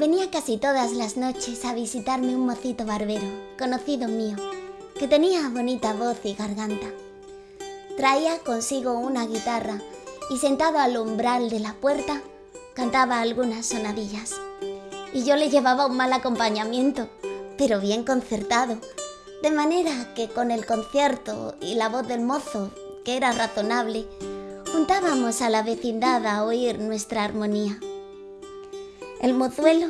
Venía casi todas las noches a visitarme un mocito barbero, conocido mío, que tenía bonita voz y garganta. Traía consigo una guitarra y sentado al umbral de la puerta cantaba algunas sonadillas. Y yo le llevaba un mal acompañamiento, pero bien concertado, de manera que con el concierto y la voz del mozo, que era razonable, juntábamos a la vecindad a oír nuestra armonía. El mozuelo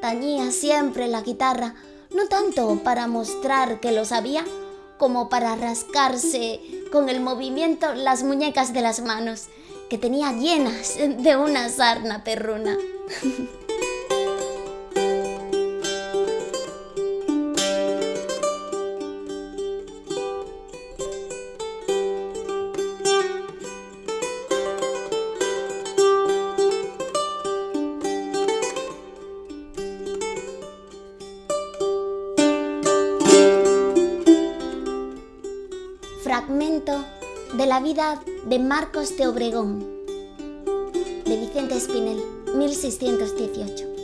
tañía siempre la guitarra, no tanto para mostrar que lo sabía, como para rascarse con el movimiento las muñecas de las manos, que tenía llenas de una sarna perruna. Fragmento de la vida de Marcos de Obregón, de Vicente Espinel, 1618.